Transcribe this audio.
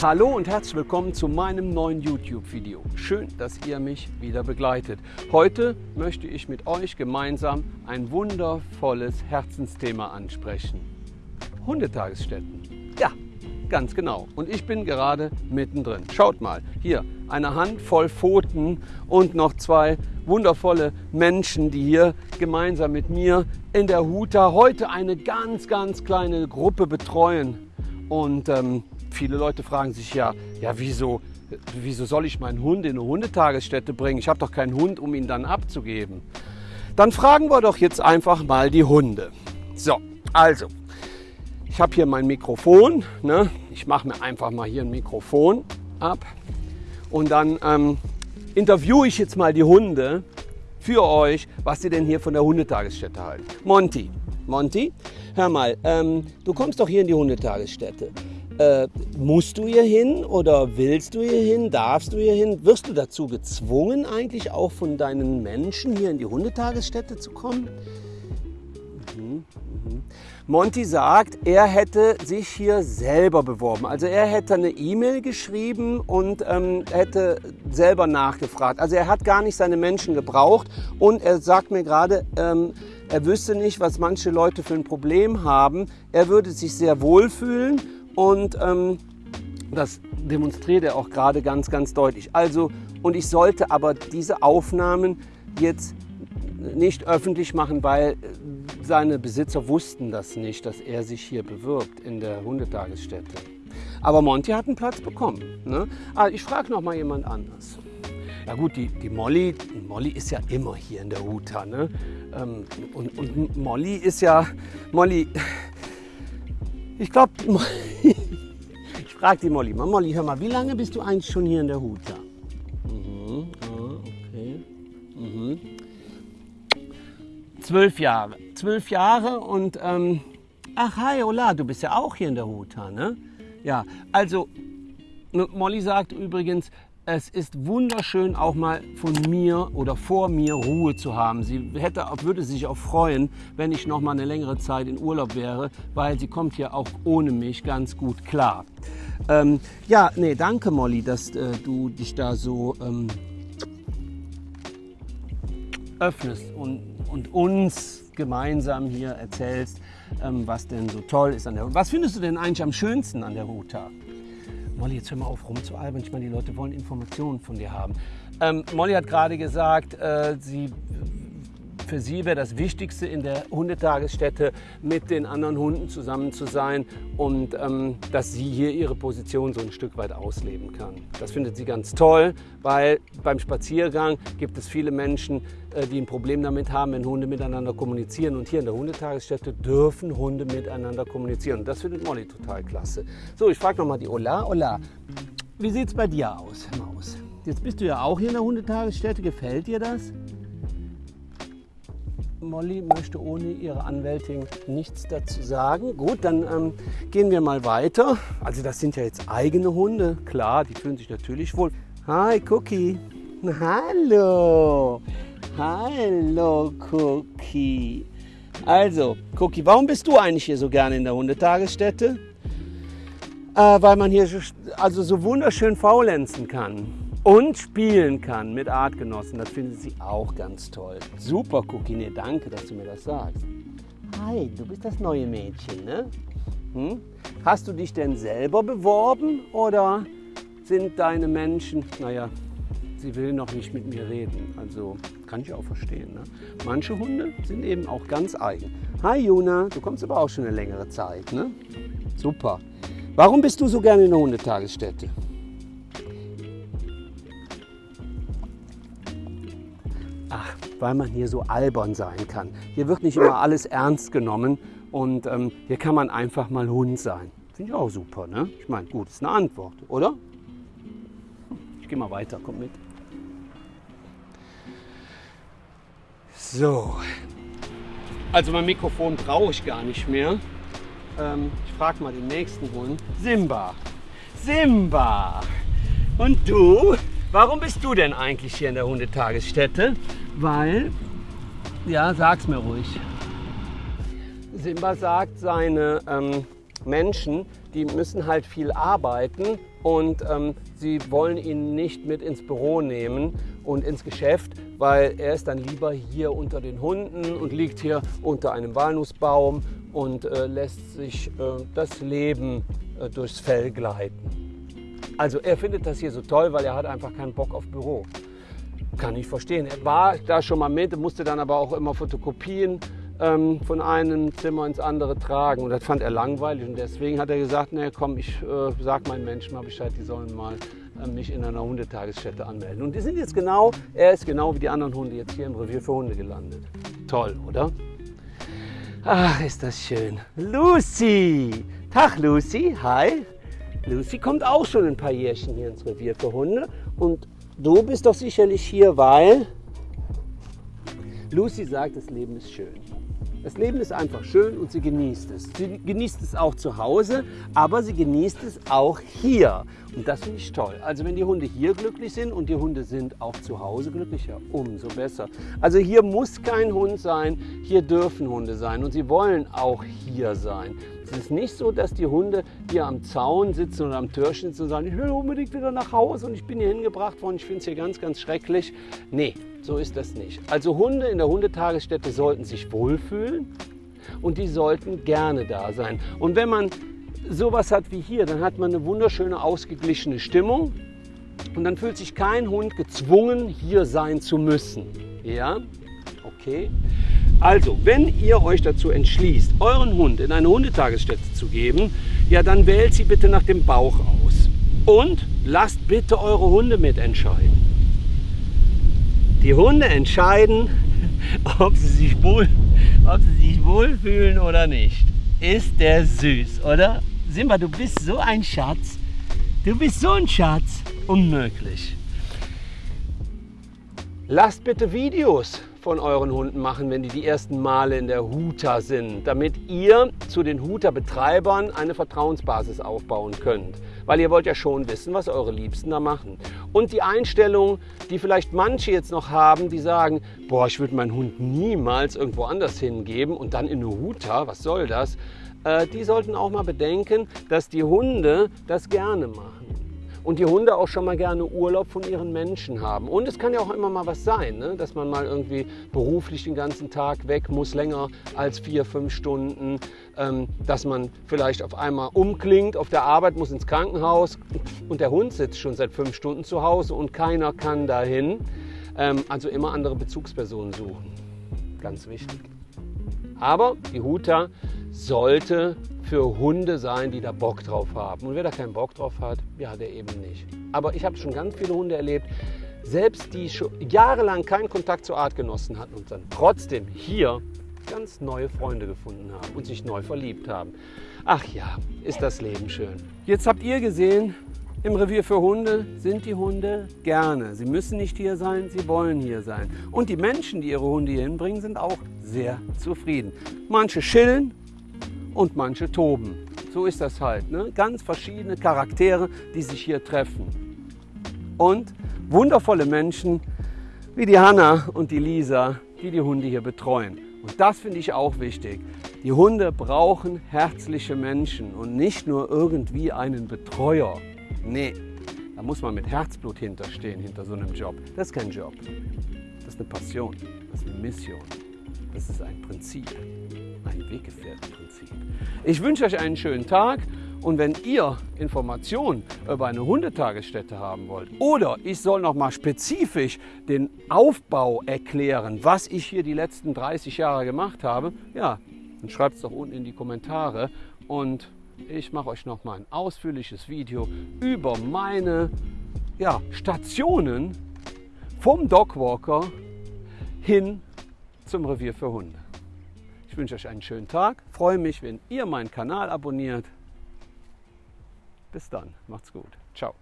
Hallo und herzlich willkommen zu meinem neuen YouTube-Video. Schön, dass ihr mich wieder begleitet. Heute möchte ich mit euch gemeinsam ein wundervolles Herzensthema ansprechen. Hundetagesstätten. Ja, ganz genau. Und ich bin gerade mittendrin. Schaut mal, hier eine Handvoll Pfoten und noch zwei wundervolle Menschen, die hier gemeinsam mit mir in der Huta heute eine ganz, ganz kleine Gruppe betreuen. Und ähm, viele Leute fragen sich ja, ja wieso, wieso soll ich meinen Hund in eine Hundetagesstätte bringen? Ich habe doch keinen Hund, um ihn dann abzugeben. Dann fragen wir doch jetzt einfach mal die Hunde. So, also, ich habe hier mein Mikrofon. Ne? Ich mache mir einfach mal hier ein Mikrofon ab. Und dann ähm, interviewe ich jetzt mal die Hunde für euch, was sie denn hier von der Hundetagesstätte halten. Monty, Monty, hör mal, ähm, du kommst doch hier in die Hundetagesstätte. Äh, musst du hier hin oder willst du hier hin? Darfst du hier hin? Wirst du dazu gezwungen, eigentlich auch von deinen Menschen hier in die Hundetagesstätte zu kommen? Mhm, mhm. Monty sagt, er hätte sich hier selber beworben. Also er hätte eine E-Mail geschrieben und ähm, hätte selber nachgefragt. Also er hat gar nicht seine Menschen gebraucht und er sagt mir gerade, ähm, er wüsste nicht, was manche Leute für ein Problem haben. Er würde sich sehr wohlfühlen und ähm, das demonstriert er auch gerade ganz, ganz deutlich. Also, und ich sollte aber diese Aufnahmen jetzt nicht öffentlich machen, weil seine Besitzer wussten das nicht, dass er sich hier bewirbt in der Hundetagesstätte. Aber Monty hat einen Platz bekommen. Ne? Also ich frage noch mal jemand anders. Ja gut, die, die, Molly, Molly ist ja immer hier in der Huta. Ne? Ähm, und, und Molly ist ja, Molly, ich glaube, ich frage die Molly mal, Molly, hör mal, wie lange bist du eigentlich schon hier in der Huta? Mhm, okay. Mhm. Zwölf Jahre. Zwölf Jahre und, ähm, ach, hi, Ola, du bist ja auch hier in der Huta, ne? Ja, also, Molly sagt übrigens, es ist wunderschön, auch mal von mir oder vor mir Ruhe zu haben. Sie hätte, würde sich auch freuen, wenn ich noch mal eine längere Zeit in Urlaub wäre, weil sie kommt hier auch ohne mich ganz gut klar. Ähm, ja, nee, danke Molly, dass äh, du dich da so ähm, öffnest und, und uns gemeinsam hier erzählst, ähm, was denn so toll ist an der Was findest du denn eigentlich am schönsten an der Ruta? Molly, jetzt hör mal auf rumzualbern. Ich meine, die Leute wollen Informationen von dir haben. Ähm, Molly hat gerade gesagt, äh, sie, für sie wäre das Wichtigste in der Hundetagesstätte mit den anderen Hunden zusammen zu sein und ähm, dass sie hier ihre Position so ein Stück weit ausleben kann. Das findet sie ganz toll, weil beim Spaziergang gibt es viele Menschen, äh, die ein Problem damit haben, wenn Hunde miteinander kommunizieren. Und hier in der Hundetagesstätte dürfen Hunde miteinander kommunizieren. Das findet Molly total klasse. So, ich frage nochmal die Ola. Ola, wie sieht es bei dir aus, Maus? Jetzt bist du ja auch hier in der Hundetagesstätte. Gefällt dir das? Molly möchte ohne ihre Anwältin nichts dazu sagen. Gut, dann ähm, gehen wir mal weiter. Also das sind ja jetzt eigene Hunde. Klar, die fühlen sich natürlich wohl. Hi, Cookie. Hallo. Hallo, Cookie. Also, Cookie, warum bist du eigentlich hier so gerne in der Hundetagesstätte? Äh, weil man hier also so wunderschön faulenzen kann und spielen kann mit Artgenossen. Das findet sie auch ganz toll. Super. Nee, danke, dass du mir das sagst. Hi, du bist das neue Mädchen, ne? Hm? Hast du dich denn selber beworben oder sind deine Menschen, naja, sie will noch nicht mit mir reden. Also kann ich auch verstehen. Ne? Manche Hunde sind eben auch ganz eigen. Hi Juna, du kommst aber auch schon eine längere Zeit. Ne? Super. Warum bist du so gerne in der Hundetagesstätte? Weil man hier so albern sein kann. Hier wird nicht immer alles ernst genommen und ähm, hier kann man einfach mal Hund sein. Finde ich auch super, ne? Ich meine, gut, ist eine Antwort, oder? Ich gehe mal weiter, komm mit. So, also mein Mikrofon brauche ich gar nicht mehr. Ähm, ich frage mal den nächsten Hund. Simba. Simba. Und du? Warum bist du denn eigentlich hier in der Hundetagesstätte? Weil, ja, sag's mir ruhig. Simba sagt, seine ähm, Menschen, die müssen halt viel arbeiten und ähm, sie wollen ihn nicht mit ins Büro nehmen und ins Geschäft, weil er ist dann lieber hier unter den Hunden und liegt hier unter einem Walnussbaum und äh, lässt sich äh, das Leben äh, durchs Fell gleiten. Also er findet das hier so toll, weil er hat einfach keinen Bock auf Büro. Kann ich verstehen. Er war da schon mal mit, musste dann aber auch immer Fotokopien ähm, von einem Zimmer ins andere tragen. Und das fand er langweilig. Und deswegen hat er gesagt, nee, komm, ich äh, sag meinen Menschen mal Bescheid, die sollen mal äh, mich in einer Hundetagesstätte anmelden. Und die sind jetzt genau, er ist genau wie die anderen Hunde jetzt hier im Revier für Hunde gelandet. Toll, oder? Ach, ist das schön. Lucy! Tag Lucy, hi. Lucy kommt auch schon ein paar Jährchen hier ins Revier für Hunde. Und du bist doch sicherlich hier, weil Lucy sagt, das Leben ist schön. Das Leben ist einfach schön und sie genießt es. Sie genießt es auch zu Hause, aber sie genießt es auch hier. Und das finde ich toll. Also wenn die Hunde hier glücklich sind und die Hunde sind auch zu Hause glücklicher, umso besser. Also hier muss kein Hund sein, hier dürfen Hunde sein und sie wollen auch hier sein. Es ist nicht so, dass die Hunde hier am Zaun sitzen oder am Türchen sitzen und sagen, ich will unbedingt wieder nach Hause und ich bin hier hingebracht worden, ich finde es hier ganz, ganz schrecklich. Nee, so ist das nicht. Also Hunde in der Hundetagesstätte sollten sich wohlfühlen und die sollten gerne da sein. Und wenn man sowas hat wie hier, dann hat man eine wunderschöne, ausgeglichene Stimmung und dann fühlt sich kein Hund gezwungen, hier sein zu müssen. Ja, okay. Also, wenn ihr euch dazu entschließt, euren Hund in eine Hundetagesstätte zu geben, ja, dann wählt sie bitte nach dem Bauch aus. Und lasst bitte eure Hunde mitentscheiden. Die Hunde entscheiden, ob sie sich wohl, ob sie sich wohlfühlen oder nicht. Ist der süß, oder? Simba, du bist so ein Schatz. Du bist so ein Schatz. Unmöglich. Lasst bitte Videos von euren Hunden machen, wenn die die ersten Male in der Huta sind, damit ihr zu den Huta-Betreibern eine Vertrauensbasis aufbauen könnt. Weil ihr wollt ja schon wissen, was eure Liebsten da machen. Und die Einstellung, die vielleicht manche jetzt noch haben, die sagen, boah, ich würde meinen Hund niemals irgendwo anders hingeben und dann in eine Huta, was soll das? Äh, die sollten auch mal bedenken, dass die Hunde das gerne machen und die Hunde auch schon mal gerne Urlaub von ihren Menschen haben. Und es kann ja auch immer mal was sein, ne? dass man mal irgendwie beruflich den ganzen Tag weg muss, länger als vier, fünf Stunden, ähm, dass man vielleicht auf einmal umklingt auf der Arbeit, muss ins Krankenhaus und der Hund sitzt schon seit fünf Stunden zu Hause und keiner kann dahin. Ähm, also immer andere Bezugspersonen suchen. Ganz wichtig. Aber die Huta sollte für Hunde sein, die da Bock drauf haben. Und wer da keinen Bock drauf hat, ja, der eben nicht. Aber ich habe schon ganz viele Hunde erlebt, selbst die schon jahrelang keinen Kontakt zu Artgenossen hatten und dann trotzdem hier ganz neue Freunde gefunden haben und sich neu verliebt haben. Ach ja, ist das Leben schön. Jetzt habt ihr gesehen, im Revier für Hunde sind die Hunde gerne. Sie müssen nicht hier sein, sie wollen hier sein. Und die Menschen, die ihre Hunde hier hinbringen, sind auch sehr zufrieden. Manche chillen und manche toben. So ist das halt. Ne? Ganz verschiedene Charaktere, die sich hier treffen. Und wundervolle Menschen wie die Hanna und die Lisa, die die Hunde hier betreuen. Und das finde ich auch wichtig. Die Hunde brauchen herzliche Menschen und nicht nur irgendwie einen Betreuer. Nee, da muss man mit Herzblut hinterstehen, hinter so einem Job. Das ist kein Job. Das ist eine Passion, das ist eine Mission, das ist ein Prinzip ein Weggefährtenprinzip. Ich wünsche euch einen schönen Tag und wenn ihr Informationen über eine Hundetagesstätte haben wollt oder ich soll noch mal spezifisch den Aufbau erklären, was ich hier die letzten 30 Jahre gemacht habe, ja, dann schreibt es doch unten in die Kommentare und ich mache euch noch mal ein ausführliches Video über meine ja, Stationen vom Dogwalker hin zum Revier für Hunde wünsche euch einen schönen Tag. Freue mich, wenn ihr meinen Kanal abonniert. Bis dann. Macht's gut. Ciao.